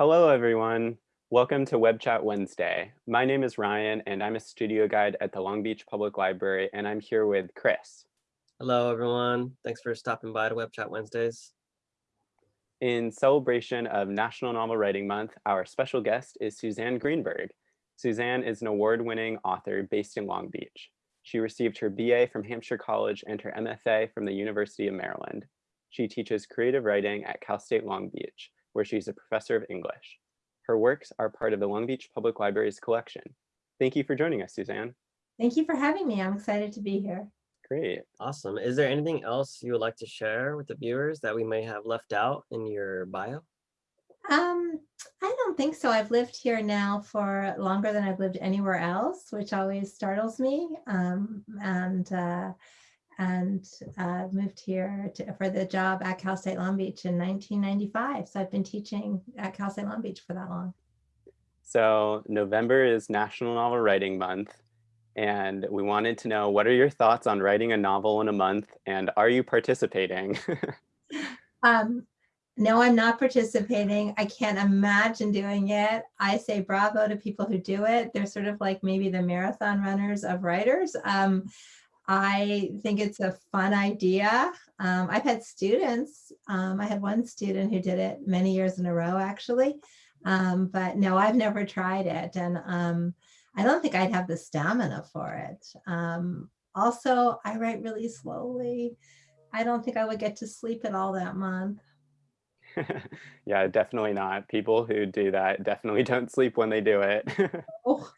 Hello, everyone. Welcome to Web Chat Wednesday. My name is Ryan, and I'm a studio guide at the Long Beach Public Library, and I'm here with Chris. Hello, everyone. Thanks for stopping by to Web Chat Wednesdays. In celebration of National Novel Writing Month, our special guest is Suzanne Greenberg. Suzanne is an award-winning author based in Long Beach. She received her BA from Hampshire College and her MFA from the University of Maryland. She teaches creative writing at Cal State Long Beach, where she's a professor of English. Her works are part of the Long Beach Public Library's collection. Thank you for joining us, Suzanne. Thank you for having me. I'm excited to be here. Great. Awesome. Is there anything else you would like to share with the viewers that we may have left out in your bio? Um, I don't think so. I've lived here now for longer than I've lived anywhere else, which always startles me. Um, and uh, and uh, moved here to, for the job at Cal State Long Beach in 1995. So I've been teaching at Cal State Long Beach for that long. So November is National Novel Writing Month, and we wanted to know what are your thoughts on writing a novel in a month, and are you participating? um, no, I'm not participating. I can't imagine doing it. I say bravo to people who do it. They're sort of like maybe the marathon runners of writers. Um, I think it's a fun idea. Um, I've had students, um, I had one student who did it many years in a row actually, um, but no, I've never tried it. And um, I don't think I'd have the stamina for it. Um, also, I write really slowly. I don't think I would get to sleep at all that month. yeah, definitely not. People who do that definitely don't sleep when they do it. oh.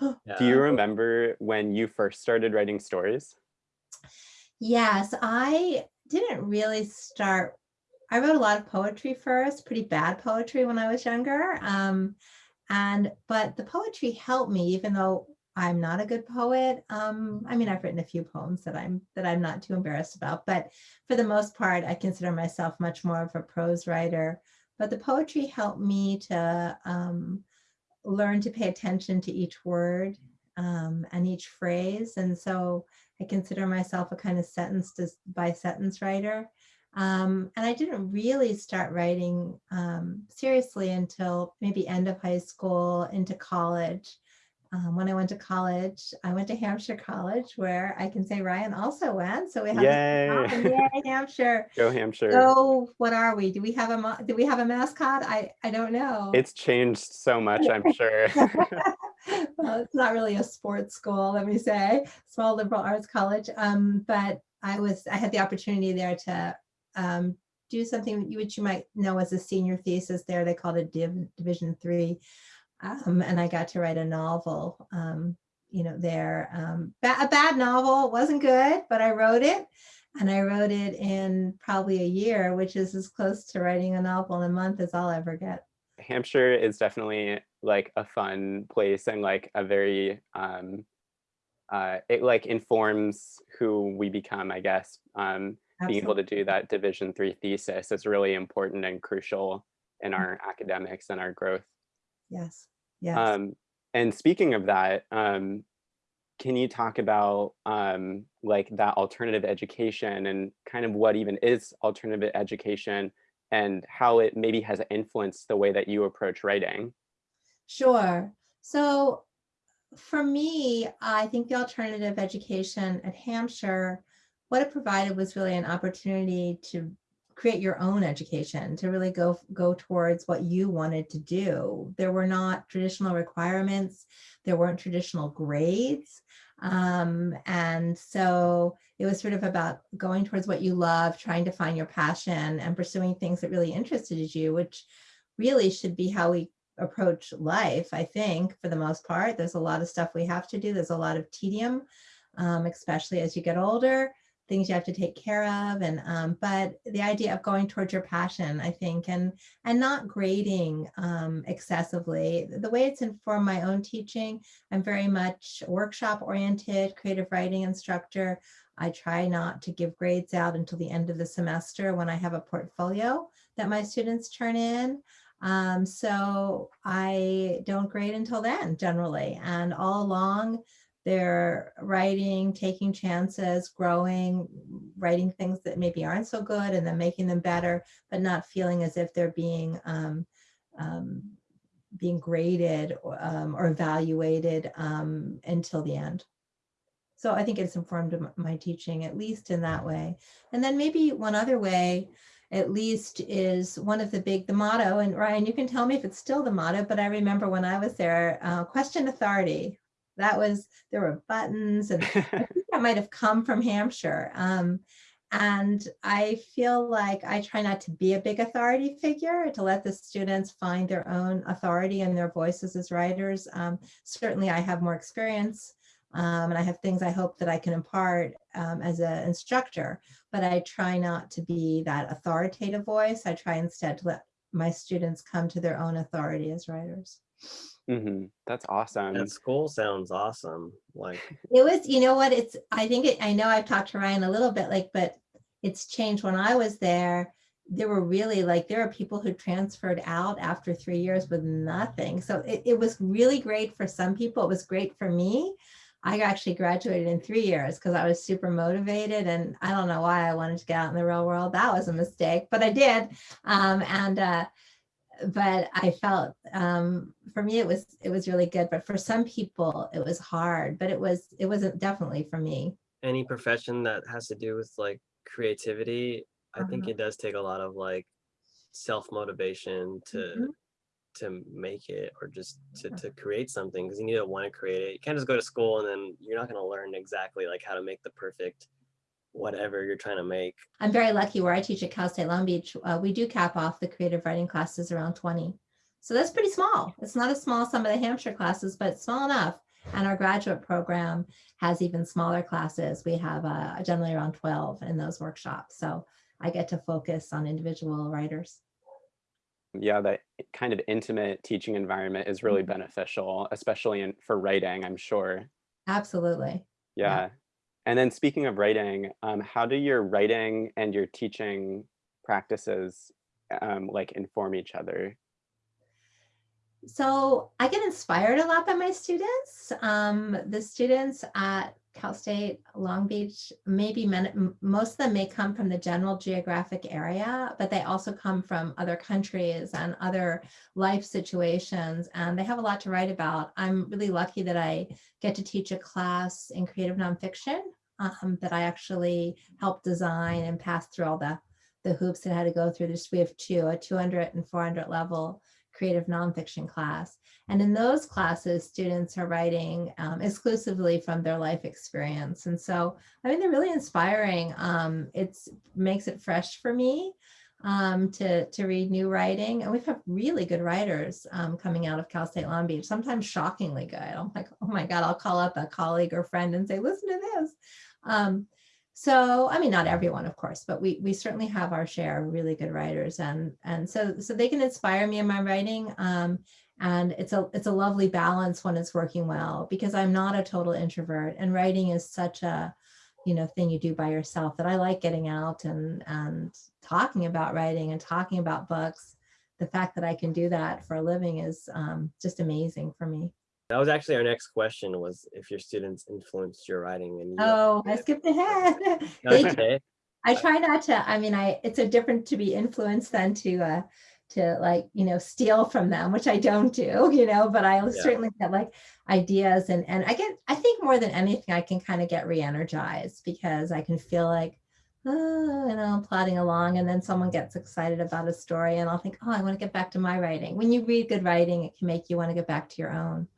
Do you remember when you first started writing stories? Yes, I didn't really start. I wrote a lot of poetry first, pretty bad poetry when I was younger. Um, and but the poetry helped me, even though I'm not a good poet. Um, I mean, I've written a few poems that I'm that I'm not too embarrassed about, but for the most part, I consider myself much more of a prose writer. But the poetry helped me to um, learn to pay attention to each word um, and each phrase. And so I consider myself a kind of sentence by sentence writer. Um, and I didn't really start writing um, seriously until maybe end of high school into college. Um, when I went to college, I went to Hampshire College where I can say Ryan also went. So we have Yay, Yay Hampshire. Go Hampshire. So what are we? Do we have a do we have a mascot? I I don't know. It's changed so much, I'm sure. well, it's not really a sports school, let me say, small liberal arts college. Um, but I was I had the opportunity there to um, do something which you might know as a senior thesis there. They called it Div Division three um, and I got to write a novel, um, you know, there. Um, ba a bad novel, it wasn't good, but I wrote it. And I wrote it in probably a year, which is as close to writing a novel in a month as I'll ever get. Hampshire is definitely like a fun place and like a very, um, uh, it like informs who we become, I guess. Um, being able to do that division three thesis is really important and crucial in our academics and our growth. Yes. Yes. Um, and speaking of that, um, can you talk about um, like that alternative education and kind of what even is alternative education and how it maybe has influenced the way that you approach writing? Sure. So for me, I think the alternative education at Hampshire, what it provided was really an opportunity to create your own education to really go go towards what you wanted to do. There were not traditional requirements. There weren't traditional grades. Um, and so it was sort of about going towards what you love, trying to find your passion and pursuing things that really interested you, which really should be how we approach life, I think, for the most part. There's a lot of stuff we have to do. There's a lot of tedium, um, especially as you get older things you have to take care of and um, but the idea of going towards your passion I think and and not grading um, excessively. The way it's informed my own teaching I'm very much workshop oriented creative writing instructor. I try not to give grades out until the end of the semester when I have a portfolio that my students turn in. Um, so I don't grade until then generally and all along they're writing, taking chances, growing, writing things that maybe aren't so good and then making them better, but not feeling as if they're being um, um, being graded or, um, or evaluated um, until the end. So I think it's informed my teaching, at least in that way. And then maybe one other way, at least, is one of the big, the motto, and Ryan, you can tell me if it's still the motto, but I remember when I was there, uh, question authority. That was, there were buttons and I think that might have come from Hampshire. Um, and I feel like I try not to be a big authority figure, to let the students find their own authority and their voices as writers. Um, certainly I have more experience um, and I have things I hope that I can impart um, as an instructor, but I try not to be that authoritative voice. I try instead to let my students come to their own authority as writers. Hmm That's awesome. That school sounds awesome. Like, It was, you know what, it's, I think, it. I know I've talked to Ryan a little bit, like, but it's changed when I was there. There were really like, there are people who transferred out after three years with nothing. So it, it was really great for some people. It was great for me. I actually graduated in three years because I was super motivated and I don't know why I wanted to get out in the real world. That was a mistake, but I did. Um, and, uh, but I felt um, for me it was it was really good. But for some people it was hard. But it was it wasn't definitely for me. any profession that has to do with like creativity, I think Uh-huh. it does take a lot of like self-motivation to Mhm. to make it or just to, to create something because you need to want to create it. You can't just go to school and then you're not going to learn exactly like how to make the perfect whatever you're trying to make. I'm very lucky where I teach at Cal State Long Beach. Uh, we do cap off the creative writing classes around 20. So that's pretty small. It's not as small as some of the Hampshire classes, but small enough. And our graduate program has even smaller classes. We have uh, generally around 12 in those workshops. So I get to focus on individual writers. yeah, that kind of intimate teaching environment is really Mhm. beneficial, especially in for writing, I'm sure. Absolutely. Yeah. Yeah. And then speaking of writing, um, how do your writing and your teaching practices um, like inform each other? So I get inspired a lot by my students. Um, the students at Cal State Long Beach, maybe men, most of them may come from the general geographic area, but they also come from other countries and other life situations, and they have a lot to write about. I'm really lucky that I get to teach a class in creative nonfiction um, that I actually helped design and pass through all the the hoops that I had to go through. This we have two, a 200 and 400 level creative nonfiction class. And in those classes, students are writing um, exclusively from their life experience. And so, I mean, they're really inspiring. Um, it's makes it fresh for me um, to, to read new writing. And we've had really good writers um, coming out of Cal State Long Beach, sometimes shockingly good. I'm like, oh my God, I'll call up a colleague or friend and say, listen to this. Um, so I mean, not everyone, of course, but we we certainly have our share of really good writers, and and so so they can inspire me in my writing. Um, and it's a it's a lovely balance when it's working well because I'm not a total introvert, and writing is such a you know thing you do by yourself that I like getting out and and talking about writing and talking about books. The fact that I can do that for a living is um, just amazing for me. That was actually our next question was if your students influenced your writing and you Oh, I skipped ahead. Okay. I try not to, I mean, I, it's a different to be influenced than to, uh, to like, you know, steal from them, which I don't do, you know, but I certainly get like ideas and, and I get, I think more than anything, I can kind of get re-energized because I can feel like, oh, you know, plodding along and then someone gets excited about a story and I'll think, oh, I want to get back to my writing. When you read good writing, it can make you want to get back to your own.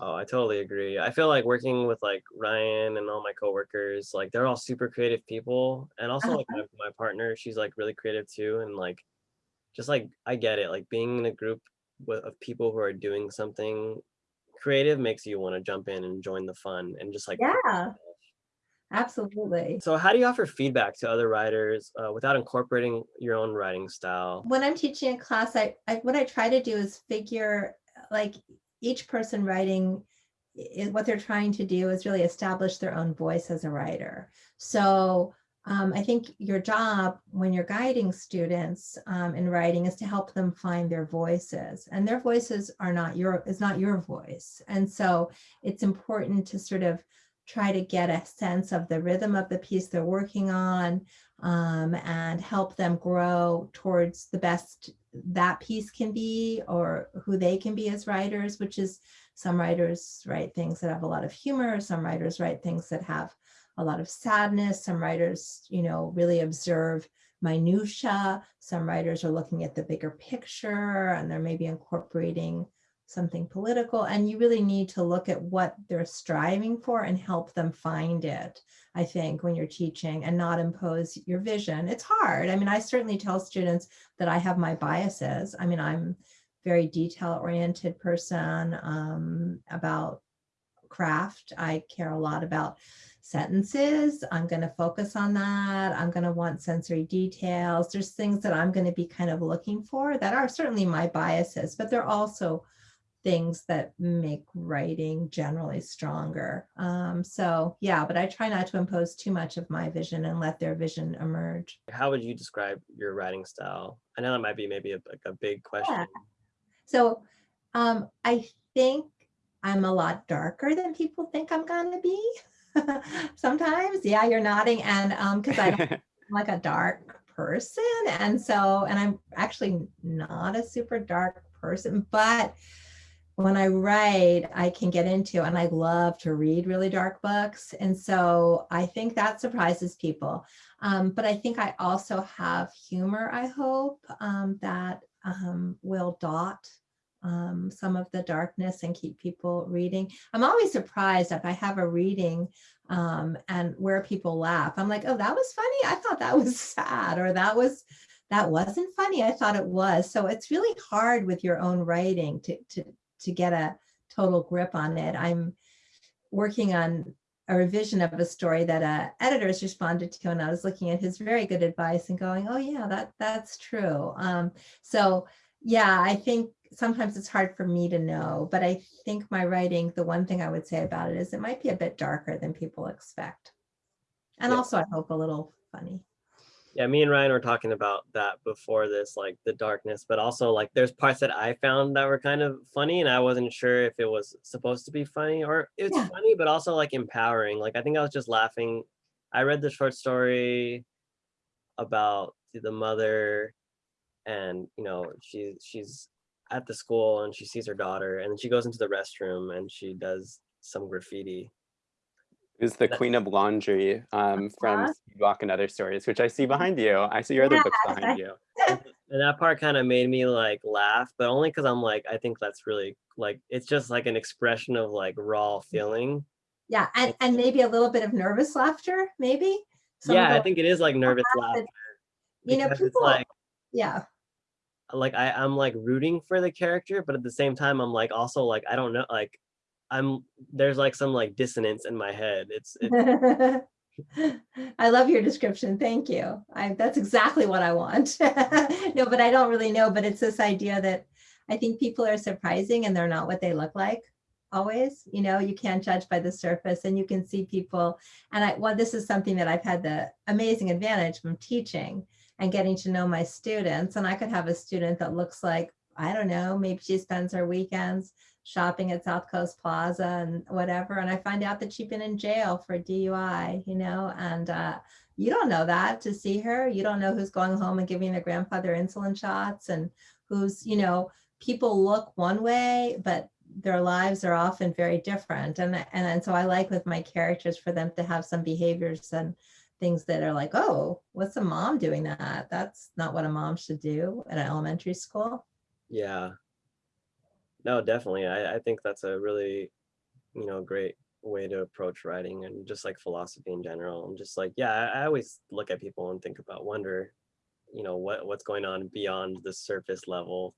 Oh, I totally agree. I feel like working with like Ryan and all my coworkers, like they're all super creative people. And also like my, my partner, she's like really creative too. And like, just like, I get it. Like being in a group with, of people who are doing something creative makes you want to jump in and join the fun and just like, Yeah, absolutely. so how do you offer feedback to other writers uh, without incorporating your own writing style? when I'm teaching a class, I, I what I try to do is figure like each person writing what they're trying to do is really establish their own voice as a writer. So um, I think your job when you're guiding students um, in writing is to help them find their voices, and their voices are not your is not your voice. And so it's important to sort of try to get a sense of the rhythm of the piece they're working on um, and help them grow towards the best that piece can be or who they can be as writers, which is some writers write things that have a lot of humor, some writers write things that have a lot of sadness, some writers, you know, really observe minutia, some writers are looking at the bigger picture and they're maybe incorporating something political and you really need to look at what they're striving for and help them find it i think when you're teaching and not impose your vision. It's hard. I mean i certainly tell students that i have my biases. I mean i'm very detail oriented person um, about craft. I care a lot about sentences. I'm going to focus on that. I'm going to want sensory details. There's things that i'm going to be kind of looking for that are certainly my biases but they're also things that make writing generally stronger. Um, so yeah, but I try not to impose too much of my vision and let their vision emerge. How would you describe your writing style? I know that might be maybe a, like a big question. Yeah. So um, I think I'm a lot darker than people think I'm gonna be. Sometimes, yeah, you're nodding, and because um, I'm like a dark person, and so, and I'm actually not a super dark person, but when I write, I can get into, and I love to read really dark books. And so I think that surprises people. Um, but I think I also have humor, I hope, um, that um, will dot um, some of the darkness and keep people reading. I'm always surprised if I have a reading um, and where people laugh. I'm like, oh, that was funny. I thought that was sad, or that was that wasn't funny. I thought it was. So it's really hard with your own writing to to to get a total grip on it. I'm working on a revision of a story that a editor has responded to, and I was looking at his very good advice and going, "Oh yeah, that that's true." Um, so yeah, I think sometimes it's hard for me to know, but I think my writing, the one thing I would say about it is it might be a bit darker than people expect, and Yeah. also I hope a little funny. Yeah, me and Ryan were talking about that before this, like the darkness, but also like there's parts that I found that were kind of funny and I wasn't sure if it was supposed to be funny or it's Yeah. funny, but also like empowering. Like I think I was just laughing. I read the short story about the mother and you know, she she's at the school and she sees her daughter and then she goes into the restroom and she does some graffiti. Who's the queen of laundry um, from. Speedwalk and Other Stories, which I see behind you. I see your other books behind you. and that part kind of made me like laugh but only because i'm like i think that's really like it's just like an expression of like raw feeling Yeah, and, and maybe a little bit of nervous laughter, maybe. Some of yeah i think it is like nervous laughter you know, because it's people, like yeah, like I, i'm like rooting for the character but at the same time i'm like also like i don't know like i'm there's like some like dissonance in my head it's, it's I love your description. Thank you. I, that's exactly what I want. no, but I don't really know. But it's this idea that I think people are surprising and they're not what they look like always. You know, you can't judge by the surface and you can see people. And I, well, this is something that I've had the amazing advantage from teaching and getting to know my students. And I could have a student that looks like, I don't know, maybe she spends her weekends shopping at South Coast Plaza and whatever. And I find out that she's been in jail for DUI, you know, and uh, you don't know that to see her. You don't know who's going home and giving their grandfather insulin shots and who's, you know, people look one way, but their lives are often very different. And, and, and so I like with my characters for them to have some behaviors and things that are like, oh, what's a mom doing that? That's not what a mom should do at an elementary school. yeah no definitely I, I think that's a really you know great way to approach writing and just like philosophy in general i'm just like yeah I, I always look at people and think about wonder you know what what's going on beyond the surface level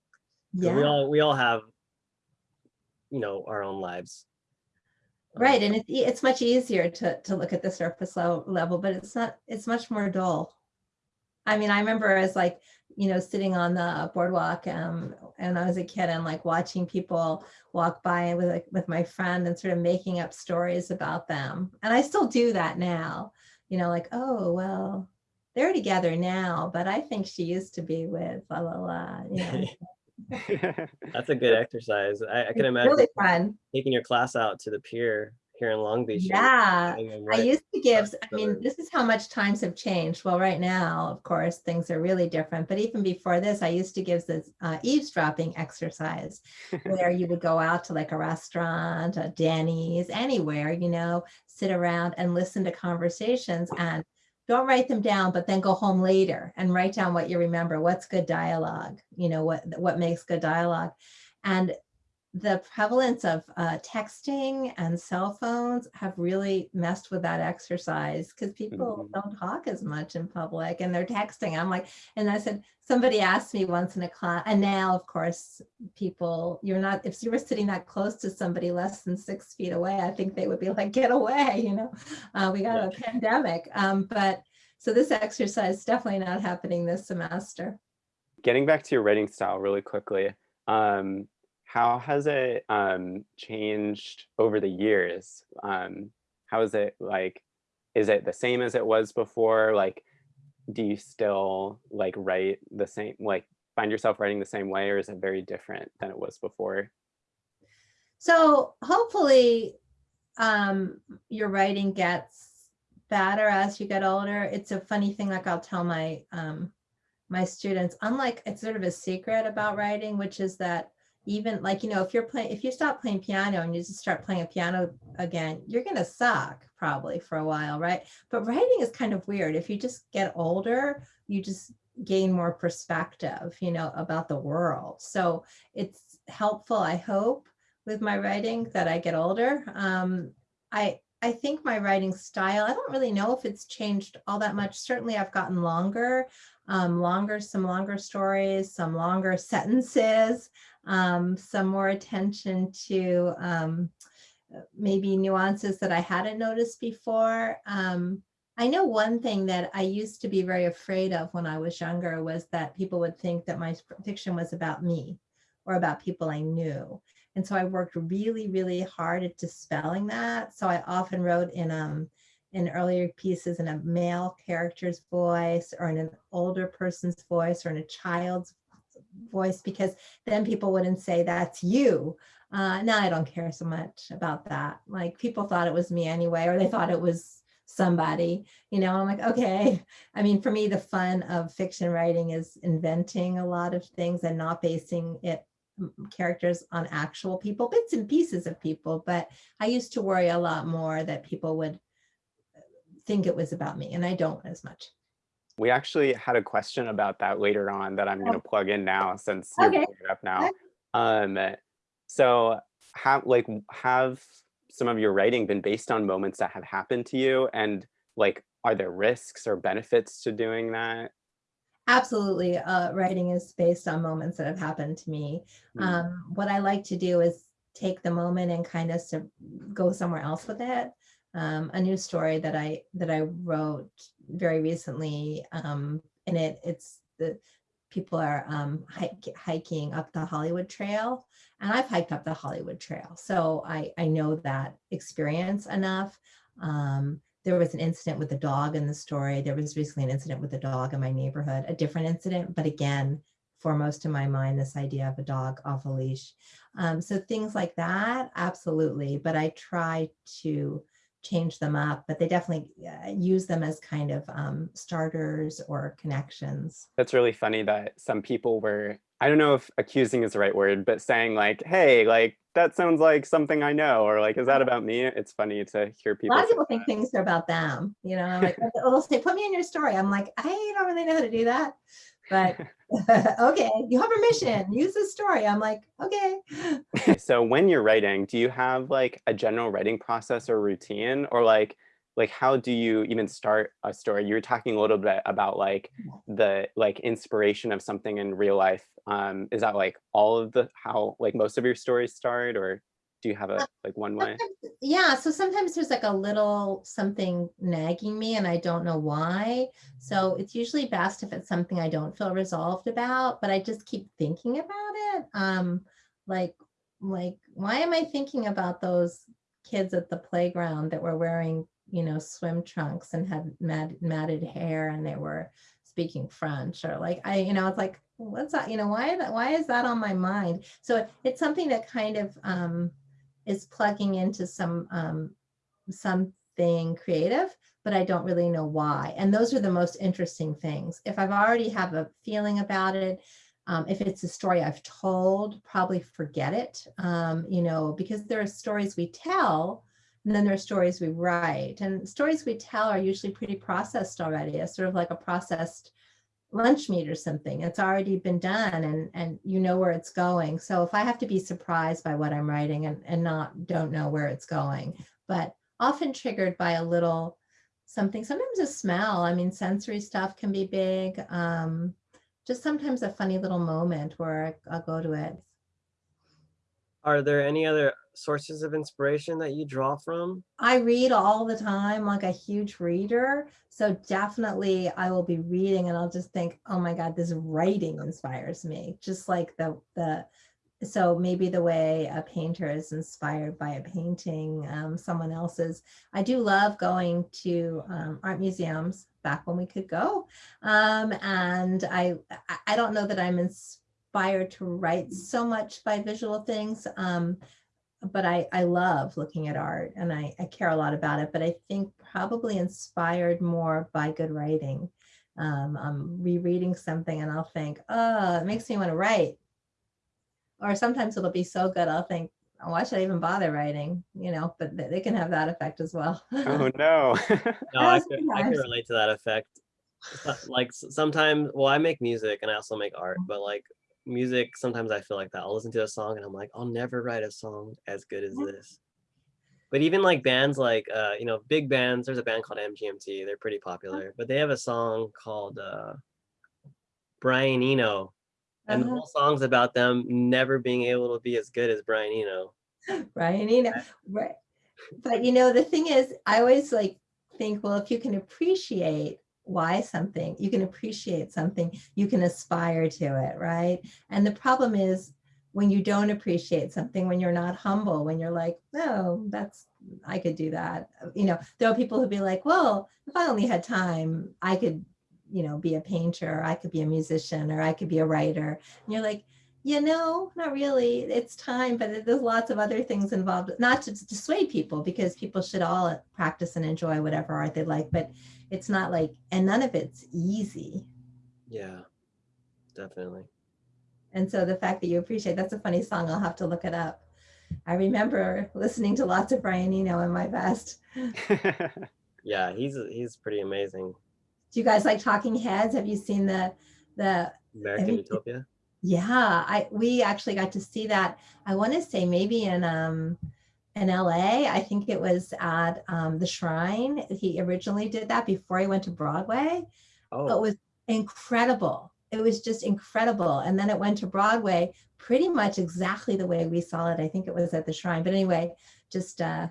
'Cause we all we all have you know our own lives Um, Right, and it's it's much easier to to look at the surface level, level, but it's not. It's much more dull. I mean, I remember as like you know sitting on the boardwalk um, and I was a kid and like watching people walk by with like with my friend and sort of making up stories about them, and I still do that now. You know, like oh well, they're together now, but I think she used to be with la la la. You know, that's a good exercise i, I can imagine really fun. taking your class out to the pier here in Long Beach. Yeah, I used to give, I mean, this is how much times have changed. Well, right now, of course, things are really different. But even before this, I used to give this uh, eavesdropping exercise where you would go out to like a restaurant, a Denny's, anywhere, you know, sit around and listen to conversations and don't write them down, but then go home later and write down what you remember. What's good dialogue? You know, what what makes good dialogue? And the prevalence of uh, texting and cell phones have really messed with that exercise because people Mhm. don't talk as much in public and they're texting. I'm like, and I said, somebody asked me once in a class, and now, of course, people, you're not, if you were sitting that close to somebody less than six feet away, I think they would be like, get away, you know, uh, we got Yeah. a pandemic. Um, but so this exercise is definitely not happening this semester. Getting back to your writing style really quickly, um, how has it um, changed over the years? Um, how is it like, is it the same as it was before? Like, do you still like write the same, like find yourself writing the same way or is it very different than it was before? So hopefully um, your writing gets better as you get older. It's a funny thing, like I'll tell my um, my students, unlike it's sort of a secret about writing, which is that even like, you know, if you're playing, if you stop playing piano and you just start playing a piano again, you're gonna suck probably for a while, right? But writing is kind of weird. If you just get older, you just gain more perspective, you know, about the world. So it's helpful, I hope, with my writing that I get older. Um, I I think my writing style, I don't really know if it's changed all that much. Certainly I've gotten longer, um, longer, some longer stories, some longer sentences, um, some more attention to um, maybe nuances that I hadn't noticed before. Um, I know one thing that I used to be very afraid of when I was younger was that people would think that my fiction was about me or about people I knew. And so I worked really, really hard at dispelling that. So I often wrote in um in earlier pieces in a male character's voice or in an older person's voice or in a child's voice because then people wouldn't say that's you. Uh, now I don't care so much about that. Like people thought it was me anyway, or they thought it was somebody, you know, I'm like, okay. I mean, for me, the fun of fiction writing is inventing a lot of things and not basing it characters on actual people, bits and pieces of people. But I used to worry a lot more that people would think it was about me and I don't as much. We actually had a question about that later on that I'm going to Oh. plug in now since you're Okay. bringing it up now. Um, so have like have some of your writing been based on moments that have happened to you and like are there risks or benefits to doing that? Absolutely. Uh, writing is based on moments that have happened to me. Hmm. Um, what I like to do is take the moment and kind of go somewhere else with it. Um, a new story that I that I wrote very recently. Um, and it it's the people are um, hike, hiking up the Hollywood Trail, and I've hiked up the Hollywood Trail, so I I know that experience enough. Um, there was an incident with a dog in the story. There was recently an incident with a dog in my neighborhood, a different incident, but again, foremost in my mind, this idea of a dog off a leash. Um, so things like that, absolutely. But I try to change them up, but they definitely uh, use them as kind of um, starters or connections. That's really funny that some people were, I don't know if accusing is the right word, but saying like, hey, like that sounds like something I know, or like, is that about me? It's funny to hear people. A lot of people think things are about them, you know, I'm like, they'll say, put me in your story. I'm like, I don't really know how to do that. But okay, you have permission, use this story. I'm like, okay. so when you're writing, do you have like a general writing process or routine or like like how do you even start a story? You were talking a little bit about like the like inspiration of something in real life. Um, is that like all of the how like most of your stories start or do you have a like one way? Yeah, so sometimes there's like a little something nagging me and I don't know why. So it's usually best if it's something I don't feel resolved about, but I just keep thinking about it. Um, like, like, why am I thinking about those kids at the playground that were wearing, you know, swim trunks and had mat- matted hair and they were speaking French or like, I, you know, it's like, what's that, you know, why, that, why is that on my mind? So it- it's something that kind of, um, is plugging into some um, something creative, but I don't really know why. And those are the most interesting things. If I've already have a feeling about it, um, if it's a story I've told, probably forget it, um, you know, because there are stories we tell and then there are stories we write. And stories we tell are usually pretty processed already, It's sort of like a processed lunch meat or something. It's already been done and, and you know where it's going. So if I have to be surprised by what I'm writing and, and not don't know where it's going, but often triggered by a little something, sometimes a smell. I mean, sensory stuff can be big. Um, just sometimes a funny little moment where I'll go to it. Are there any other sources of inspiration that you draw from? I read all the time, like a huge reader. So definitely I will be reading and I'll just think, oh my God, this writing inspires me. Just like the, the, so maybe the way a painter is inspired by a painting, um, someone else's. I do love going to um, art museums back when we could go. Um, and I, I don't know that I'm inspired to write so much by visual things. But I, I love looking at art and I, I care a lot about it, but I think probably inspired more by good writing. Um, I'm rereading something and I'll think, oh, it makes me want to write. Or sometimes it'll be so good, I'll think, oh, why should I even bother writing? You know, but they can have that effect as well. Oh no. no, I can, I can relate to that effect. Like sometimes, well, I make music and I also make art, but like music, sometimes I feel like that. I'll listen to a song and I'm like, I'll never write a song as good as this. But even like bands like, uh, you know, big bands, there's a band called MGMT. They're pretty popular, but they have a song called uh, Brian Eno. And uh -huh. the uh-huh. whole song's about them never being able to be as good as Brian Eno. Brian Eno, right. But you know, the thing is, I always like think, well, if you can appreciate why something, you can appreciate something, you can aspire to it, right? And the problem is when you don't appreciate something, when you're not humble, when you're like, no, that's, I could do that. You know, there are people who be like, well, if I only had time, I could, you know, be a painter, or I could be a musician, or I could be a writer. And you're like, you know, not really. It's time, but there's lots of other things involved, not to dissuade people because people should all practice and enjoy whatever art they like, but it's not like, and none of it's easy. Yeah, definitely. And so the fact that you appreciate, that's a funny song. I'll have to look it up. I remember listening to lots of Brian Eno in my best. yeah, he's he's pretty amazing. Do you guys like Talking Heads? Have you seen the the American Utopia? Yeah, I we actually got to see that. I want to say maybe in um in LA. I think it was at um, the Shrine. He originally did that before he went to Broadway. Oh. It was incredible. It was just incredible. And then it went to Broadway pretty much exactly the way we saw it. I think it was at the Shrine. But anyway, just uh,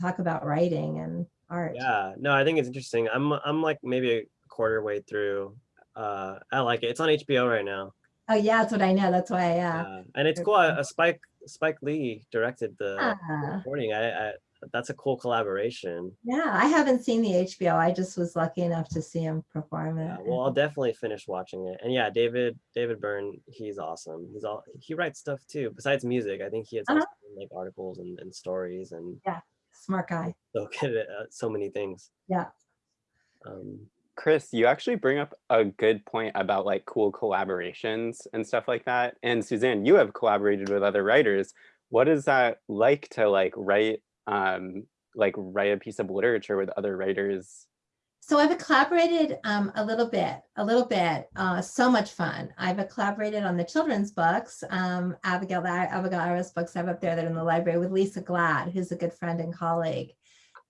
talk about writing and art. Yeah, no, I think it's interesting. I'm I'm like maybe a quarter way through. Uh, I like it. It's on HBO right now. Oh yeah, that's what I know. That's why. Yeah. Uh, and it's cool. A Spike Spike Lee directed the uh, recording. I, I, that's a cool collaboration. Yeah, I haven't seen the HBO. I just was lucky enough to see him perform it. Yeah, well, I'll definitely finish watching it. And yeah, David David Byrne, he's awesome. He's all he writes stuff too. Besides music, I think he has uh -huh. like articles and, and stories and yeah, smart guy. So good at uh, so many things. Yeah. Um, Chris, you actually bring up a good point about like cool collaborations and stuff like that. And Suzanne, you have collaborated with other writers. What is that like to like write um, like write a piece of literature with other writers? So I've collaborated um, a little bit, a little bit, uh, so much fun. I've collaborated on the children's books, um, Abigail, Abigail Iris books I have up there that are in the library with Lisa Glatt, who's a good friend and colleague.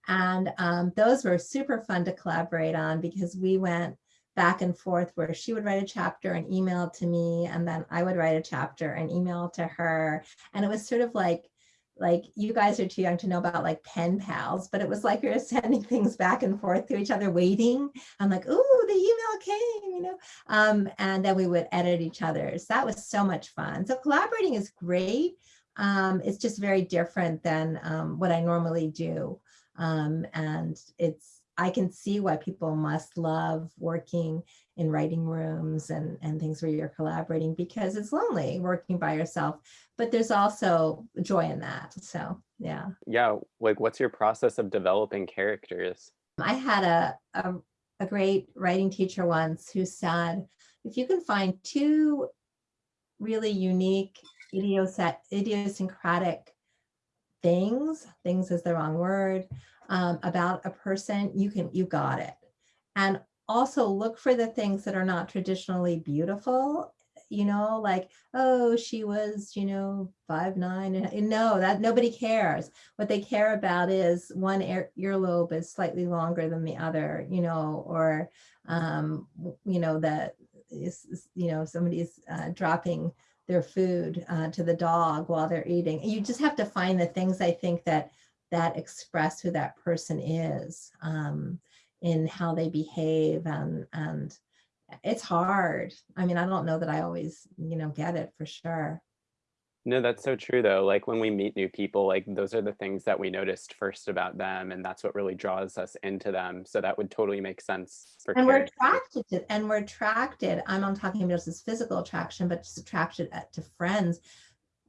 And um, those were super fun to collaborate on because we went back and forth where she would write a chapter and email to me and then I would write a chapter and email to her. And it was sort of like, like you guys are too young to know about like pen pals, but it was like we were sending things back and forth to each other waiting. I'm like, ooh, the email came, you know, um, and then we would edit each other's. That was so much fun. So collaborating is great. Um, it's just very different than um, what I normally do. Um, and it's, I can see why people must love working in writing rooms and, and things where you're collaborating because it's lonely working by yourself, but there's also joy in that. So Yeah. Yeah, like what's your process of developing characters? I had a, a, a great writing teacher once who said, if you can find two really unique idiosyncratic, idiosyncratic things, things is the wrong word, um, about a person, you can, you got it. And also look for the things that are not traditionally beautiful you know, like, oh, she was, you know, five, nine, and no, that nobody cares. What they care about is one ear, earlobe is slightly longer than the other, you know, or, um, you know, that is, you know, somebody's uh, dropping their food uh, to the dog while they're eating. You just have to find the things I think that that express who that person is um, in how they behave and, and it's hard. I mean, I don't know that I always, you know, get it for sure. No, that's so true though. Like when we meet new people, like those are the things that we noticed first about them and that's what really draws us into them. So that would totally make sense for And we're attracted to, and we're attracted, I'm not talking about just this physical attraction, but just attracted at- to friends.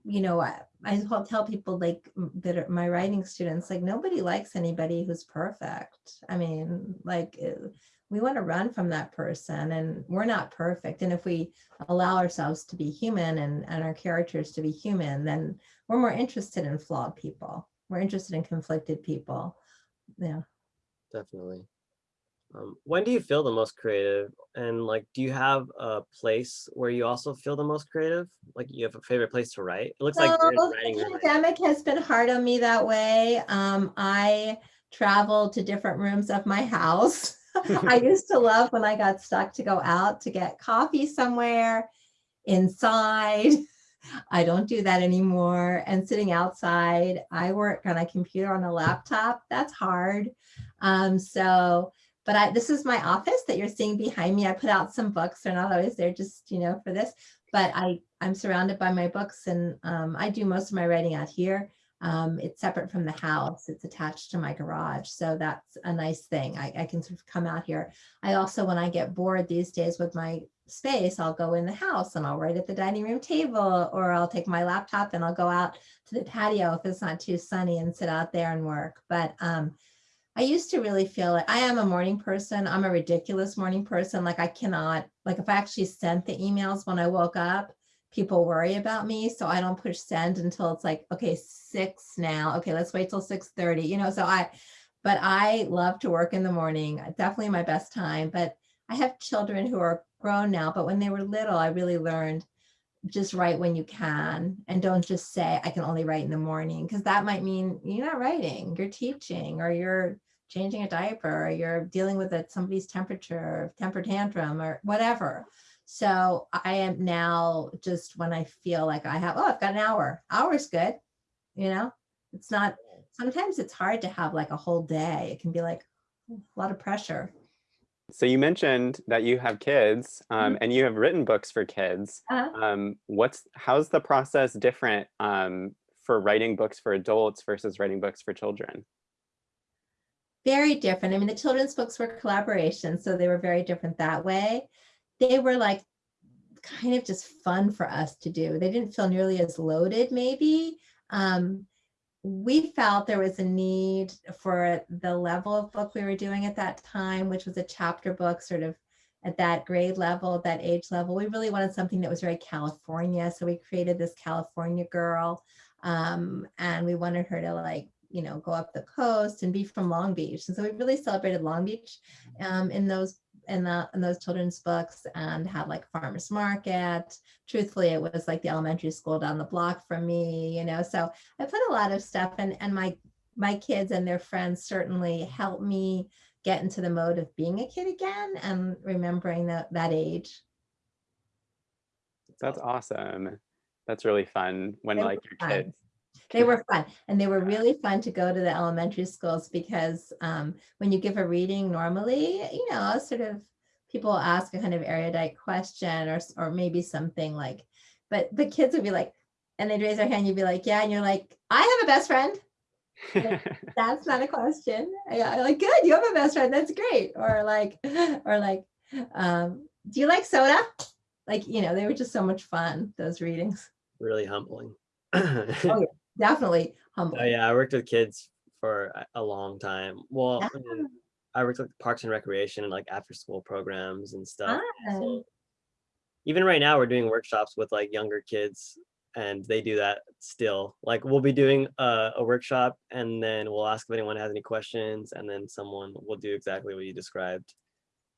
You know, I, I tell people like that are my writing students, like nobody likes anybody who's perfect. I mean, like uh, we want to run from that person and we're not perfect. And if we allow ourselves to be human and, and our characters to be human, then we're more interested in flawed people. We're interested in conflicted people. Yeah. Definitely. Um, when do you feel the most creative? And like, do you have a place where you also feel the most creative? Like you have a favorite place to write? It looks like you're So, writing the pandemic has been hard on me that way. Um, I travel to different rooms of my house. I used to love when I got stuck to go out to get coffee somewhere inside. I don't do that anymore. And sitting outside, I work on a computer on a laptop. That's hard. Um, so, but I, this is my office that you're seeing behind me. I put out some books. They're not always there just, you know, for this, but I, I'm surrounded by my books and um, I do most of my writing out here. Um, it's separate from the house. It's attached to my garage. So that's a nice thing. I, I can sort of come out here. I also, when I get bored these days with my space, I'll go in the house and I'll write at the dining room table, or I'll take my laptop and I'll go out to the patio if it's not too sunny and sit out there and work. But um, I used to really feel like I am a morning person. I'm a ridiculous morning person. Like I cannot, like if I actually sent the emails when I woke up, people worry about me. So I don't push send until it's like, okay, six now. Okay, let's wait till 6.30, you know, so I, but I love to work in the morning, definitely my best time. But I have children who are grown now, but when they were little, I really learned just write when you can and don't just say I can only write in the morning because that might mean you're not writing, you're teaching or you're changing a diaper or you're dealing with somebody's temperature, temper tantrum or whatever. So I am now just when I feel like I have, oh, I've got an hour. Hour's good. You know, it's not, sometimes it's hard to have like a whole day. It can be like a lot of pressure. So you mentioned that you have kids um, and you have written books for kids. Uh-huh. Um, what's how's the process different um, for writing books for adults versus writing books for children? Very different. I mean, the children's books were collaborations, so they were very different that way. They were like kind of just fun for us to do. They didn't feel nearly as loaded, maybe. Um, we felt there was a need for the level of book we were doing at that time, which was a chapter book, sort of at that grade level, that age level. We really wanted something that was very California. So we created this California girl. Um, and we wanted her to like, you know, go up the coast and be from Long Beach. And so we really celebrated Long Beach um, in those in, the, in those children's books and had like farmers market. Truthfully, it was like the elementary school down the block from me, you know. So I put a lot of stuff and and my my kids and their friends certainly helped me get into the mode of being a kid again and remembering that that age. That's awesome. That's really fun when like your kids. They were fun and they were really fun to go to the elementary schools because um, when you give a reading normally, you know, sort of people ask a kind of erudite question or, or maybe something like, but the kids would be like, and they'd raise their hand, you'd be like, yeah, and you're like, I have a best friend. That's not a question. Yeah, like, good, you have a best friend. That's great. Or like, or like, um, do you like soda? Like, you know, they were just so much fun, those readings. Really humbling. yeah. Definitely um, Oh yeah, I worked with kids for a- long time. Well, I, Yeah. mean, I worked with Parks and Recreation and like after school programs and stuff. Fun. So even right now, we're doing workshops with like younger kids, and they do that still. Like we'll be doing a, a workshop, and then we'll ask if anyone has any questions, and then someone will do exactly what you described.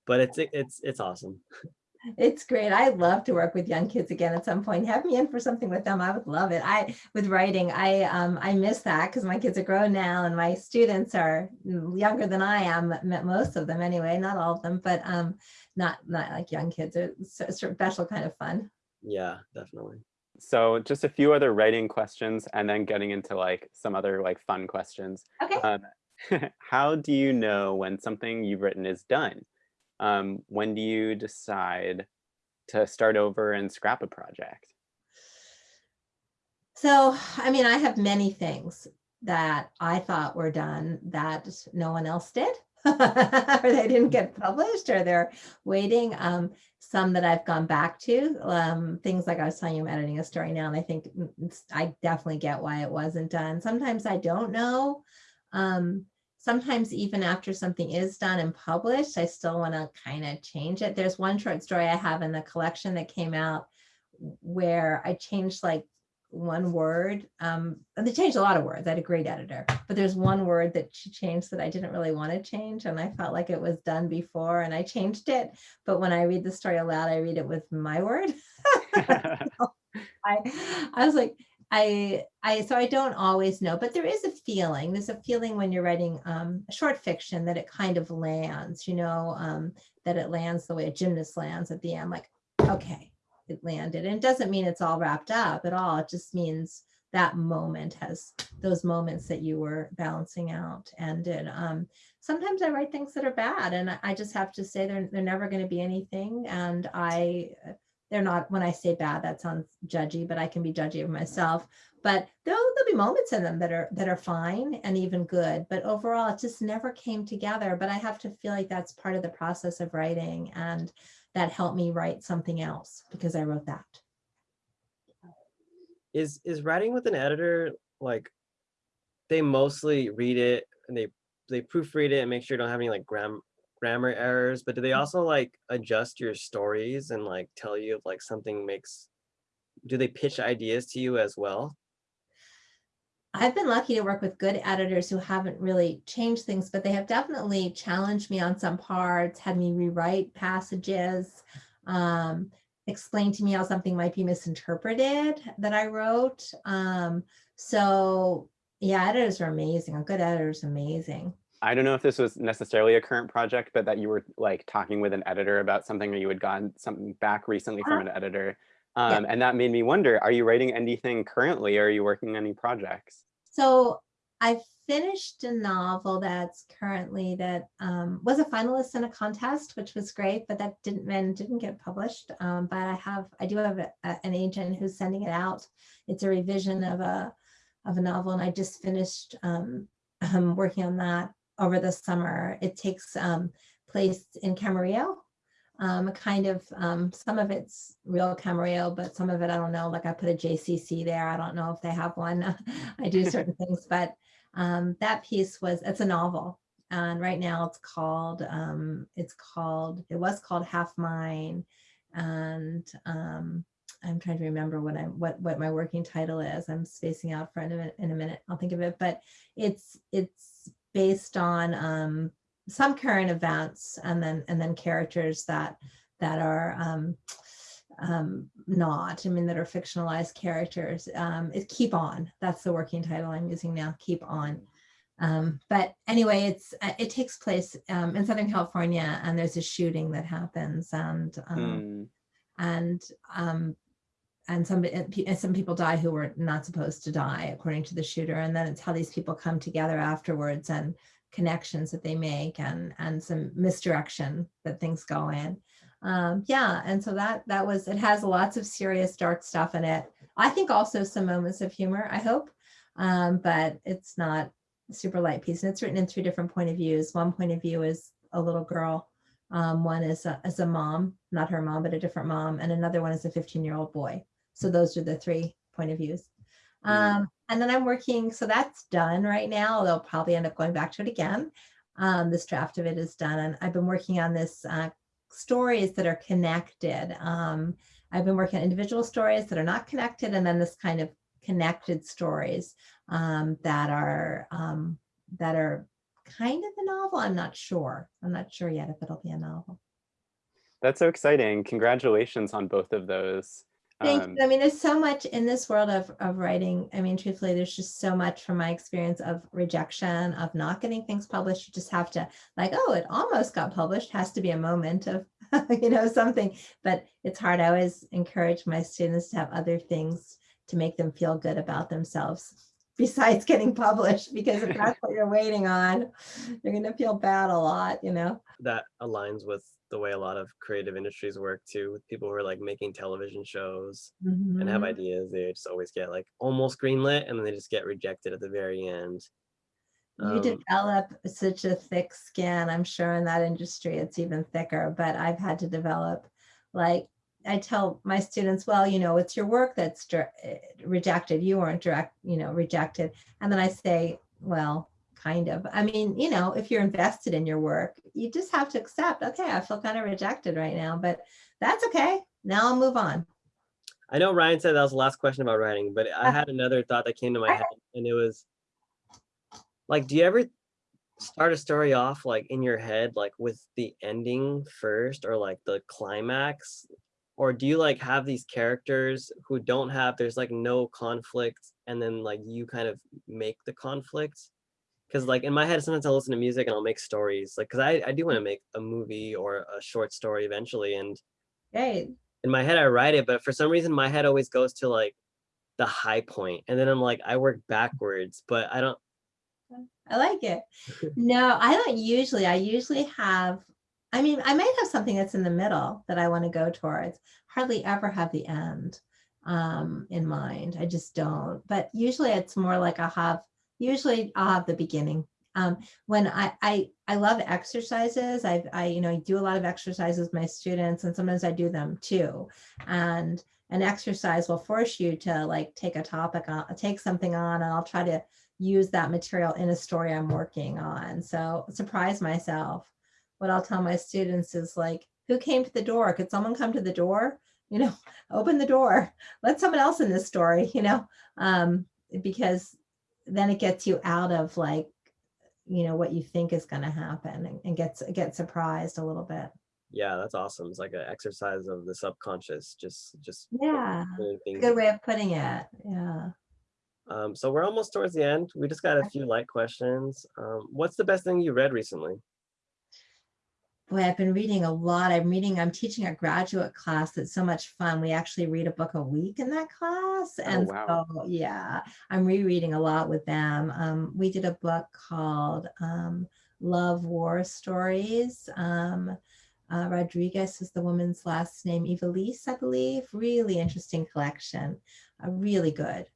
But it's it's it's awesome. It's great. I'd love to work with young kids again at some point. Have me in for something with them. I would love it. I with writing, I um I miss that because my kids are grown now and my students are younger than I am. Most of them anyway, not all of them, but um not not like young kids. It's a special kind of fun. Yeah, definitely. So just a few other writing questions and then getting into like some other like fun questions. Okay. Um, how do you know when something you've written is done? Um, when do you decide to start over and scrap a project? So, I mean, I have many things that I thought were done that no one else did. or they didn't get published or they're waiting. Um, some that I've gone back to, um, things like I was telling you, I'm editing a story now, and I think mm, I definitely get why it wasn't done. Sometimes I don't know. Um, sometimes even after something is done and published, I still want to kind of change it. There's one short story I have in the collection that came out where I changed like one word. Um, and they changed a lot of words. I had a great editor, but there's one word that she changed that I didn't really want to change. And I felt like it was done before and I changed it. But when I read the story aloud, I read it with my word. I, I was like, I, I, so I don't always know, but there is a feeling, there's a feeling when you're writing um, short fiction that it kind of lands, you know, um, that it lands the way a gymnast lands at the end, like, okay, it landed. And it doesn't mean it's all wrapped up at all. It just means that moment has those moments that you were balancing out ended. Um, sometimes I write things that are bad and I, I just have to say they're, they're never going to be anything. And I, they're not, when I say bad, that sounds judgy, but I can be judgy of myself. But there'll, there'll be moments in them that are, that are fine and even good, but overall it just never came together. But I have to feel like that's part of the process of writing and that helped me write something else because I wrote that. Is is writing with an editor like they mostly read it and they they proofread it and make sure you don't have any like gram grammar errors, but do they also like adjust your stories and like tell you if like something makes do they pitch ideas to you as well? I've been lucky to work with good editors who haven't really changed things, but they have definitely challenged me on some parts, had me rewrite passages, um, explain to me how something might be misinterpreted that I wrote. Um, so yeah, editors are amazing. A good editor is amazing. I don't know if this was necessarily a current project, but that you were like talking with an editor about something or you had gotten something back recently from an editor. Yeah. Um, And that made me wonder, are you writing anything currently or are you working on any projects? So I finished a novel that's currently that um, was a finalist in a contest, which was great, but that didn't and didn't get published. Um, but I have I do have a, a- an agent who's sending it out. It's a revision of a of a novel, and I just finished um, um, working on that over the summer. It takes um, place in Camarillo. Um, kind of um, some of it's real Camarillo, but some of it I don't know. Like I put a JCC there. I don't know if they have one. I do certain things, but um, that piece was it's a novel, and right now it's called um, it's called it was called Half Mine, and um, I'm trying to remember what I'm what what my working title is. I'm spacing out for in a minute. In a minute, I'll think of it. But it's it's based on um, some current events and then and then characters that that are um, um, not. I mean, that are fictionalized characters. Um, it keep on. That's the working title I'm using now. Keep on. Um, but anyway, it's uh, it takes place um, in Southern California, and there's a shooting that happens, and um, Hmm. and um, and some and some people die who were not supposed to die, according to the shooter. And then it's how these people come together afterwards and connections that they make, and and some misdirection that things go in. Um, yeah, and so that that was it has lots of serious dark stuff in it. I think also some moments of humor. I hope, um, but it's not a super light piece, and it's written in three different point of views. One point of view is a little girl. Um, one is a, is a mom, not her mom, but a different mom, and another one is a 15 year old boy. So those are the three point of views. Um, And then I'm working, so that's done right now. They'll probably end up going back to it again. Um, this draft of it is done and I've been working on this uh, stories that are connected. Um, I've been working on individual stories that are not connected and then this kind of connected stories um, that are um, that are kind of a novel. I'm not sure. I'm not sure yet if it'll be a novel. That's so exciting. Congratulations on both of those. Thank Um, you. I mean, there's so much in this world of, of writing. I mean, truthfully, there's just so much from my experience of rejection, of not getting things published. You just have to like, oh, it almost got published. Has to be a moment of, you know, something. But it's hard. I always encourage my students to have other things to make them feel good about themselves besides getting published. Because if that's what you're waiting on, you're going to feel bad a lot, you know? That aligns with the way a lot of creative industries work too, with people who are like making television shows and have Mhm. ideas. They just always get like almost greenlit and then they just get rejected at the very end. You Um, develop such a thick skin, I'm sure in that industry, it's even thicker, but I've had to develop, like, I tell my students, well, you know, it's your work that's eh, rejected. You weren't direct, you know, rejected. And then I say, well, kind of. I mean, you know, if you're invested in your work, you just have to accept, okay, I feel kind of rejected right now, but that's okay. Now I'll move on. I know Ryan said that was the last question about writing, but I Uh, had another thought that came to my head and it was like, do you ever start a story off like in your head, like with the ending first or like the climax? Or do you like have these characters who don't have, there's like no conflict and then like you kind of make the conflict? Cause like in my head, sometimes I'll listen to music and I'll make stories like, cause I, I do want to make a movie or a short story eventually. And Great. in my head I write it, but for some reason my head always goes to like the high point, and then I'm like I work backwards, but I don't. I like it. No, I don't usually. I usually have, I mean, I might have something that's in the middle that I want to go towards. Hardly ever have the end um, in mind. I just don't. But usually it's more like I have, usually I'll have the beginning. Um, when I, I, I love exercises, I, I, you know, I do a lot of exercises with my students and sometimes I do them too. And an exercise will force you to like take a topic on, take something on and I'll try to use that material in a story I'm working on. So surprise myself. What I'll tell my students is like, who came to the door? Could someone come to the door? You know, open the door. Let someone else in this story, you know, um, because then it gets you out of like, you know, what you think is going to happen and, and gets get surprised a little bit. Yeah, that's awesome. It's like an exercise of the subconscious, just just Yeah, good way of putting it. Yeah. Um, so we're almost towards the end. We just got a few light questions. Um, what's the best thing you read recently? Boy, I've been reading a lot. I'm reading, I'm teaching a graduate class that's so much fun. We actually read a book a week in that class. And wow. so, yeah, I'm rereading a lot with them. Um, we did a book called um, Love War Stories. Um, uh, Rodriguez is the woman's last name, Ivelisse, I believe. Really interesting collection, uh, really good.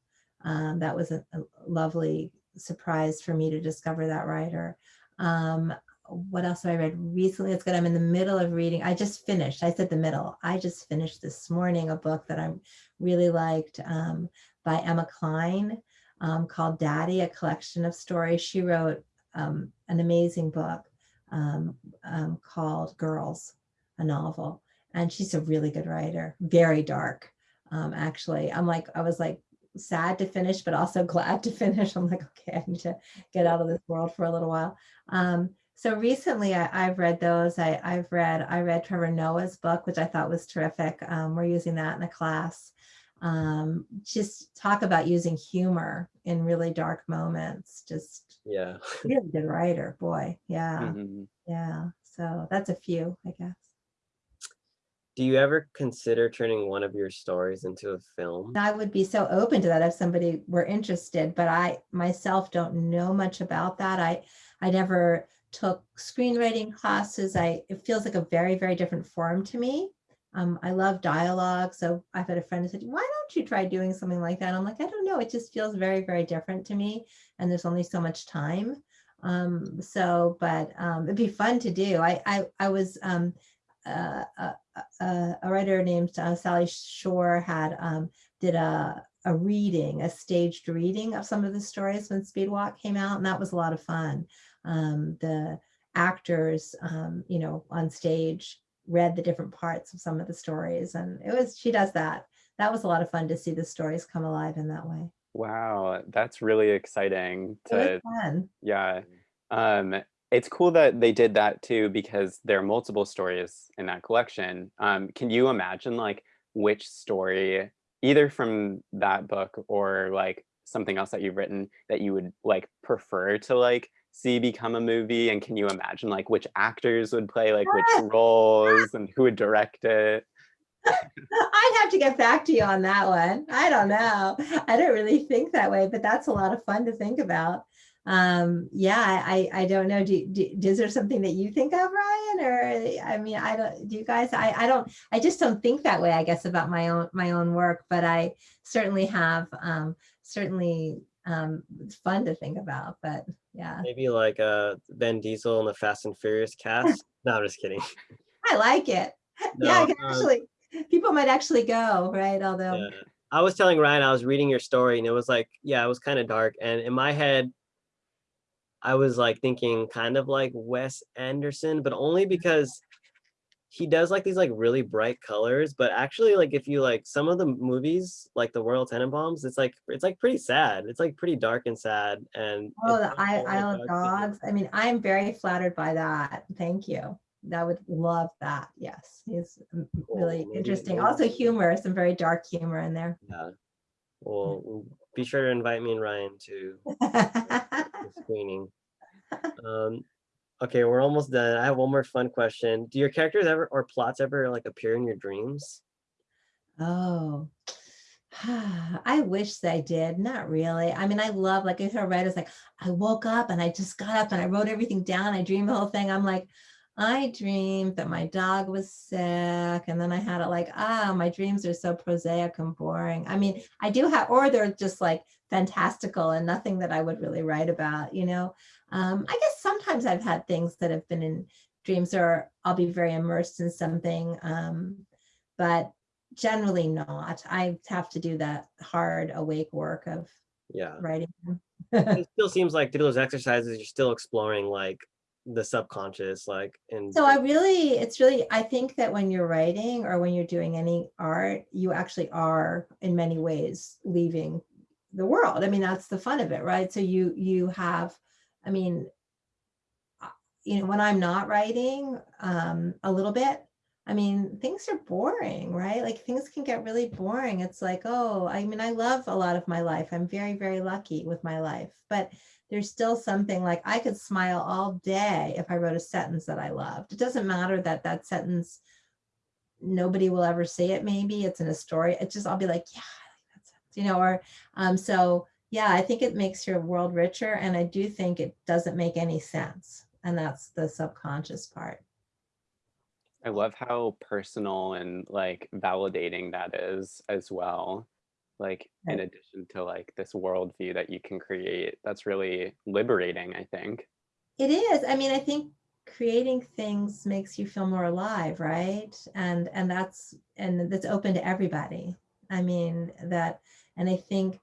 Um, that was a, a lovely surprise for me to discover that writer. Um, what else have I read recently? It's good. I'm in the middle of reading. I just finished. I said the middle. I just finished this morning a book that I really liked um, by Emma Cline um, called Daddy, a collection of stories. She wrote um, an amazing book um, um, called Girls, a novel. And she's a really good writer, very dark, um, actually. I'm like, I was like, sad to finish, but also glad to finish. I'm like, okay, I need to get out of this world for a little while. Um, so recently I, have read those. I, have read, I read Trevor Noah's book, which I thought was terrific. Um, we're using that in a class. Um, just talk about using humor in really dark moments. Just Yeah. really good writer, boy. Yeah, Mhm. yeah. So that's a few, I guess. Do you ever consider turning one of your stories into a film? I would be so open to that if somebody were interested, but I myself don't know much about that. I I never took screenwriting classes. I it feels like a very, very different form to me. Um, I love dialogue. So I've had a friend who said, why don't you try doing something like that? I'm like, I don't know. It just feels very, very different to me. And there's only so much time. Um, so, but um, it'd be fun to do. I, I, I was um, uh, uh, a writer named uh, Sally Shore had um, did a a reading, a staged reading of some of the stories when Speedwalk came out, and that was a lot of fun. Um, the actors, um, you know, on stage read the different parts of some of the stories, and it was she does that. That was a lot of fun to see the stories come alive in that way. Wow, that's really exciting to fun. yeah. Um it's cool that they did that too because there are multiple stories in that collection. Um can you imagine like which story either from that book or like something else that you've written that you would like prefer to like see become a movie and can you imagine like which actors would play like which roles and who would direct it? I'd have to get back to you on that one. I don't know. I don't really think that way, but that's a lot of fun to think about. Um, yeah, I, I don't know. Do, do, is there something that you think of, Ryan? Or I mean, I don't, do you guys, I, I don't, I just don't think that way, I guess, about my own, my own work, but I certainly have, um, certainly, um, it's fun to think about, but yeah, Maybe like uh Vin Diesel and the Fast and Furious cast. no, I'm just kidding. I like it. Yeah, I can um, actually, people might actually go, right? Although, Yeah. I was telling Ryan I was reading your story and it was like, yeah, it was kind of dark. And in my head, I was like thinking kind of like Wes Anderson, but only because he does like these like really bright colors. But actually, like if you like some of the movies, like the Royal Tenenbaums, it's like it's like pretty sad. It's like pretty dark and sad. And Oh, the I- Isle of Dogs. I mean, I'm very flattered by that. Thank you. I would love that. Yes, he's m- m- Cool. really interesting. maybe- Also humor, some very dark humor in there. Yeah. Well, we'll be sure to invite me and Ryan to the screening. Um, okay, we're almost done. I have one more fun question. Do your characters ever or plots ever like appear in your dreams? Oh, I wish they did. Not really. I mean, I love, like if I read, it's like, I woke up and I just got up and I wrote everything down. I dreamed the whole thing. I'm like, I dreamed that my dog was sick. And then I had it like, ah, my dreams are so prosaic and boring. I mean, I do have, or they're just like fantastical and nothing that I would really write about, you know? Um, I guess sometimes I've had things that have been in dreams or I'll be very immersed in something. Um, but generally not. I have to do that hard awake work of Yeah. writing. It still seems like through those exercises, you're still exploring like the subconscious, like and So I really, it's really, I think that when you're writing or when you're doing any art, you actually are in many ways leaving the world. I mean, that's the fun of it, right? So you, you have, I mean, uh, you know, when I'm not writing um, a little bit, I mean, things are boring, right? Like things can get really boring. It's like, oh, I mean, I love a lot of my life. I'm very, very lucky with my life, but there's still something like I could smile all day if I wrote a sentence that I loved. It doesn't matter that that sentence, nobody will ever see it. Maybe it's in a story. It's just, I'll be like, yeah, I like that sentence, you know, or, um, so yeah, I think it makes your world richer. And I do think it doesn't make any sense. And that's the subconscious part. I love how personal and like validating that is as well. Like in addition to like this worldview that you can create, that's really liberating, I think. It is. I mean, I think creating things makes you feel more alive, right? And and that's and that's open to everybody. I mean that, and I think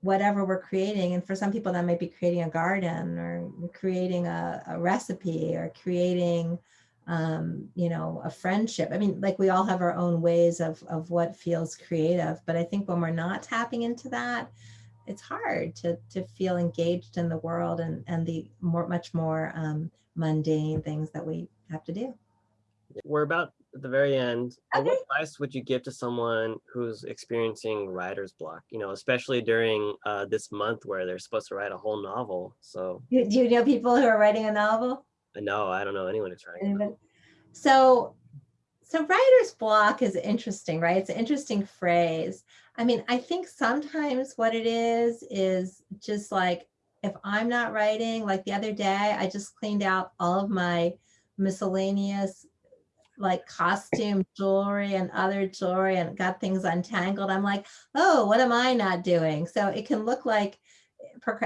whatever we're creating, and for some people that might be creating a garden or creating a, a recipe or creating um, you know, a friendship. I mean, like we all have our own ways of of what feels creative, but I think when we're not tapping into that, it's hard to to feel engaged in the world and and the more much more um, mundane things that we have to do. we're about at the very end. Uh, What advice would you give to someone who's experiencing writer's block? You know, especially during uh, this month where they're supposed to write a whole novel. So Do, do you know people who are writing a novel? No, I don't know anyone who's writing. So, so writer's block is interesting, right? It's an interesting phrase. I mean, I think sometimes what it is is just like if I'm not writing, like the other day, I just cleaned out all of my miscellaneous like costume jewelry and other jewelry and got things untangled. I'm like, oh, what am I not doing? So it can look like,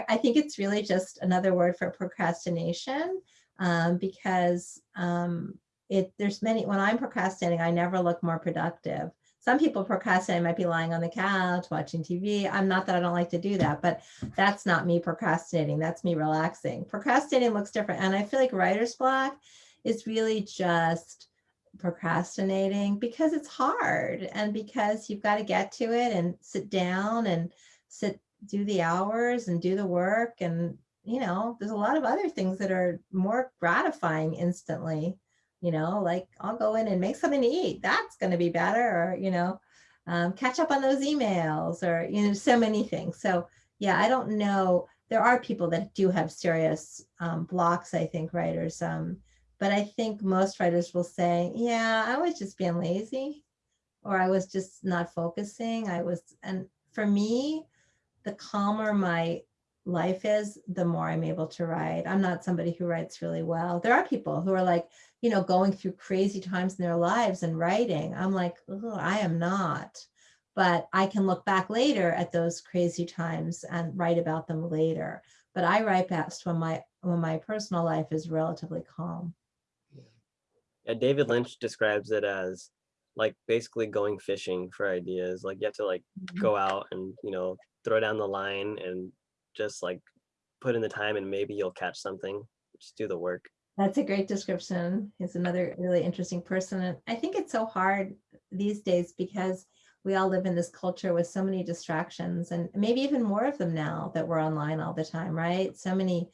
I think it's really just another word for procrastination um, because um, it there's many when I'm procrastinating, I never look more productive. some people procrastinate might be lying on the couch watching tv i'm not that i don't like to do that but that's not me procrastinating that's me relaxing procrastinating looks different and i feel like writer's block is really just procrastinating because it's hard and because you've got to get to it and sit down and sit do the hours and do the work and you know there's a lot of other things that are more gratifying instantly you know like i'll go in and make something to eat that's going to be better or you know um, catch up on those emails or you know so many things. So yeah i don't know there are people that do have serious um, blocks i think writers um, but i think most writers will say yeah i was just being lazy or i was just not focusing i was and for me the calmer my life is, the more I'm able to write. I'm not somebody who writes really well. There are people who are like, you know, going through crazy times in their lives and writing. I'm like, oh, I am not. But I can look back later at those crazy times and write about them later. But I write best when my when my personal life is relatively calm. Yeah, David Lynch describes it as like basically going fishing for ideas. Like you have to like Mhm. go out and you know throw down the line and just like put in the time and maybe you'll catch something. Just do the work. That's a great description. He's another really interesting person. And I think it's so hard these days because we all live in this culture with so many distractions and maybe even more of them now that we're online all the time, right? So many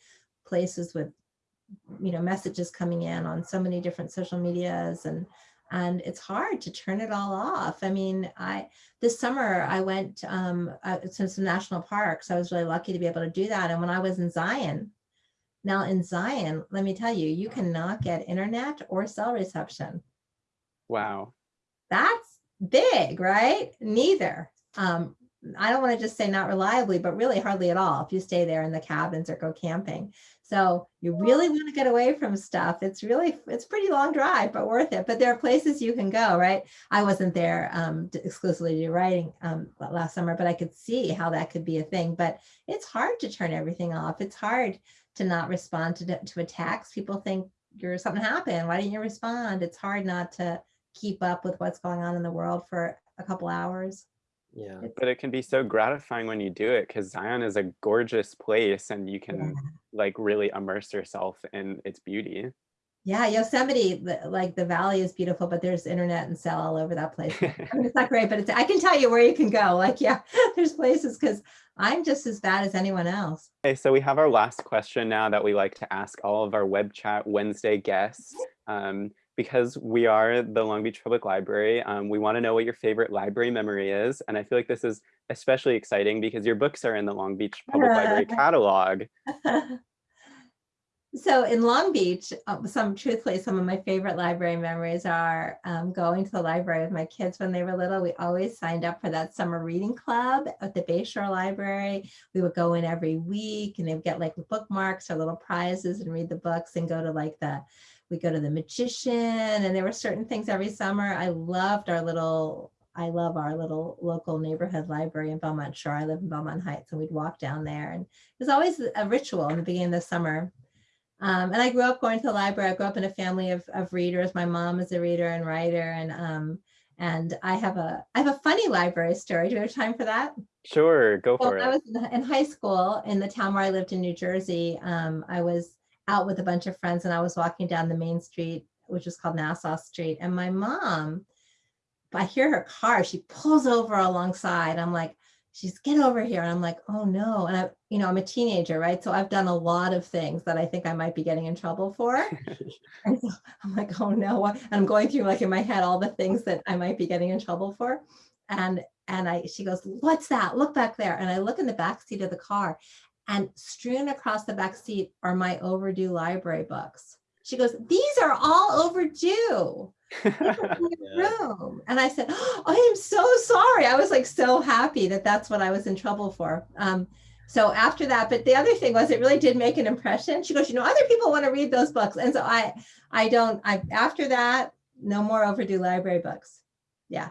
places with, you know, messages coming in on so many different social medias and and it's hard to turn it all off. I mean, I this summer I went um, uh, to some national parks. I was really lucky to be able to do that. And when I was in Zion, now in Zion, let me tell you, you cannot get internet or cell reception. Wow. That's big, right? Neither. Um, I don't want to just say not reliably, but really hardly at all if you stay there in the cabins or go camping. So you really want to get away from stuff. It's really, it's pretty long drive, but worth it. But there are places you can go, right? I wasn't there um, to- exclusively to writing um, last summer, but I could see how that could be a thing. But it's hard to turn everything off. It's hard to not respond to, the- to attacks. People think you're something happened. Why didn't you respond? It's hard not to keep up with what's going on in the world for a couple hours. Yeah. But it can be so gratifying when you do it because Zion is a gorgeous place and you can like really immerse yourself in its beauty. Yeah, Yosemite, like the valley is beautiful, but there's internet and cell all over that place. I mean, it's not great, but it's, I can tell you where you can go. Like, yeah, there's places because I'm just as bad as anyone else. Okay, so we have our last question now that we like to ask all of our web chat Wednesday guests. Um, because we are the Long Beach Public Library, um, we want to know what your favorite library memory is. And I feel like this is especially exciting because your books are in the Long Beach Public Library catalog. so in Long Beach, uh, some truthfully, some of my favorite library memories are um, going to the library with my kids when they were little. We always signed up for that summer reading club at the Bayshore Library. We would go in every week and they would get like bookmarks or little prizes and read the books and go to like the we go to the magician and there were certain things every summer. I loved our little I love our little local neighborhood library in Belmont Shore. I live in Belmont Heights and we'd walk down there and it was always a ritual in the beginning of the summer. Um, and I grew up going to the library. I grew up in a family of, of readers. My mom is a reader and writer and um, and I have a I have a funny library story. Do we have time for that? Sure, go Well, it. I was in, in high school in the town where I lived in New Jersey. Um, I was out with a bunch of friends and I was walking down the main street, which was called Nassau Street. And my mom, I hear her car, she pulls over alongside. I'm like, she's get over here. And I'm like, oh no. And I, you know, I'm a teenager, right? So I've done a lot of things that I think I might be getting in trouble for. And so I'm like, oh no. And I'm going through like in my head all the things that I might be getting in trouble for. And and I she goes, What's that? Look back there. And I look in the back seat of the car and strewn across the back seat are my overdue library books. She goes, These are all overdue. in your Yeah. room. And I said, oh, I am so sorry. I was like so happy that that's what I was in trouble for. Um, so after that, but the other thing was it really did make an impression. She goes, you know, other people want to read those books. And so I, I don't, I, after that, no more overdue library books. Yeah.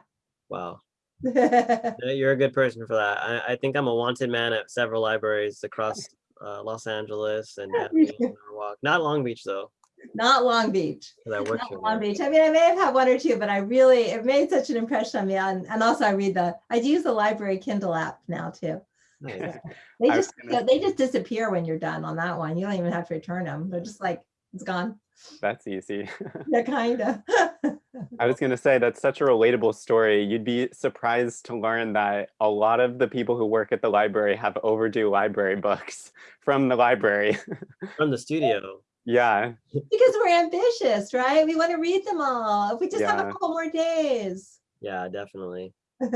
Wow. You're a good person for that. I, I think I'm a wanted man at several libraries across uh, Los Angeles and Norwalk. Not Long Beach though. Not Long Beach. 'cause I worked Not. Long there. Beach. I mean, I may have had one or two, but I really, it made such an impression on me. And, and also I read the, I do use the library Kindle app now too. Nice. They just, gonna- they just disappear when you're done on that one. You don't even have to return them. They're just like, it's gone. That's easy. Yeah, kind of. I was going to say that's such a relatable story. You'd be surprised to learn that a lot of the people who work at the library have overdue library books from the library. From the studio. Yeah, Because we're ambitious, right? We want to read them all. If we just have a couple more days. Yeah, definitely.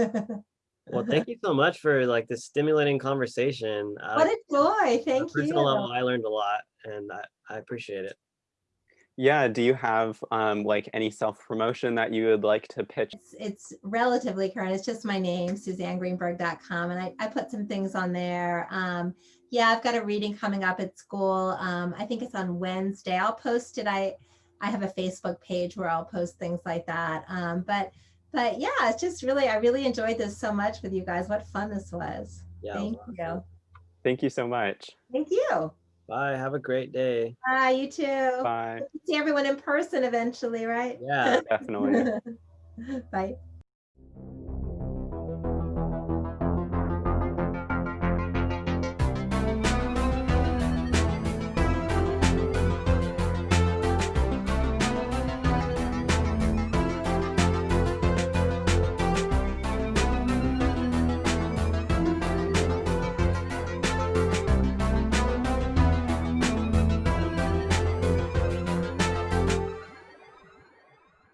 Well, thank you so much for like this stimulating conversation. Uh, What a joy. on a Thank you. personal level, I learned a lot and I, I appreciate it. yeah. Do you have um, like any self promotion that you would like to pitch? It's, it's relatively current. It's just my name, SuzanneGreenberg.com. And I, I put some things on there. Um, yeah, I've got a reading coming up at school. Um, I think it's on Wednesday. I'll post it. I, I have a Facebook page where I'll post things like that. Um, but, but yeah, it's just really, I really enjoyed this so much with you guys. What fun this was. Yeah. it was Thank awesome. you. Thank you so much. Thank you. Bye. Have a great day. Bye, you too. Bye. See everyone in person eventually, right? Yeah. Definitely. Bye.